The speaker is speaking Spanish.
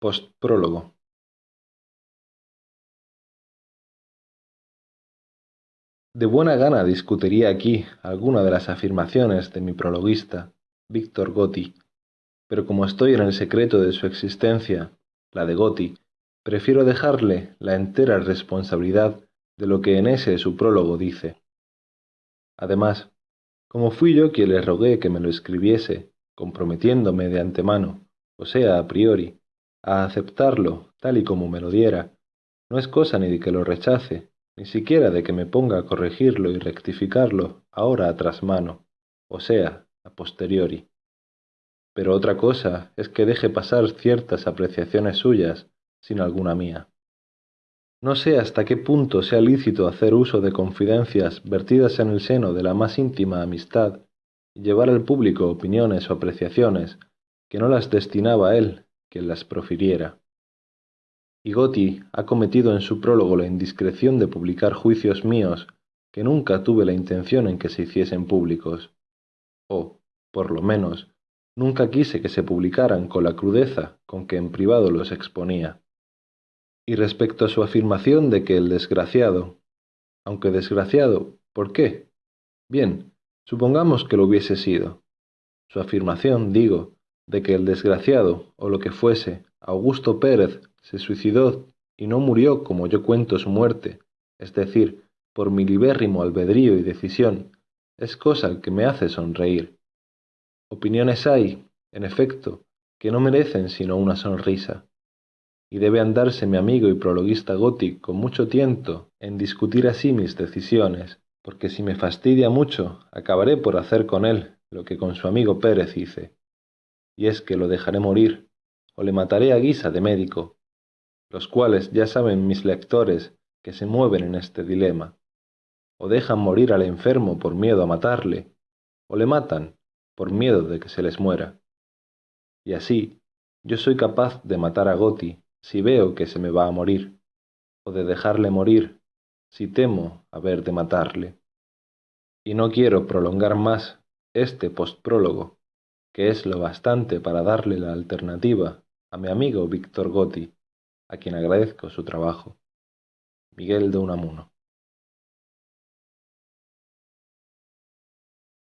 Postprólogo De buena gana discutiría aquí alguna de las afirmaciones de mi prologuista, Víctor Gotti, pero como estoy en el secreto de su existencia, la de Gotti, prefiero dejarle la entera responsabilidad de lo que en ese su prólogo dice. Además, como fui yo quien le rogué que me lo escribiese, comprometiéndome de antemano, o sea, a priori, a aceptarlo tal y como me lo diera, no es cosa ni de que lo rechace, ni siquiera de que me ponga a corregirlo y rectificarlo ahora a trasmano, o sea, a posteriori. Pero otra cosa es que deje pasar ciertas apreciaciones suyas sin alguna mía. No sé hasta qué punto sea lícito hacer uso de confidencias vertidas en el seno de la más íntima amistad y llevar al público opiniones o apreciaciones que no las destinaba él las profiriera. Y Gotti ha cometido en su prólogo la indiscreción de publicar juicios míos que nunca tuve la intención en que se hiciesen públicos, o, por lo menos, nunca quise que se publicaran con la crudeza con que en privado los exponía. Y respecto a su afirmación de que el desgraciado, aunque desgraciado, ¿por qué? Bien, supongamos que lo hubiese sido. Su afirmación, digo, de que el desgraciado, o lo que fuese, Augusto Pérez, se suicidó y no murió como yo cuento su muerte, es decir, por mi libérrimo albedrío y decisión, es cosa que me hace sonreír. Opiniones hay, en efecto, que no merecen sino una sonrisa. Y debe andarse mi amigo y prologuista Gotti con mucho tiento en discutir así mis decisiones, porque si me fastidia mucho, acabaré por hacer con él lo que con su amigo Pérez hice, y es que lo dejaré morir, o le mataré a guisa de médico, los cuales ya saben mis lectores que se mueven en este dilema, o dejan morir al enfermo por miedo a matarle, o le matan por miedo de que se les muera. Y así, yo soy capaz de matar a Gotti si veo que se me va a morir, o de dejarle morir, si temo haber de matarle. Y no quiero prolongar más este postprólogo, que es lo bastante para darle la alternativa a mi amigo Víctor Gotti, a quien agradezco su trabajo. Miguel de Unamuno.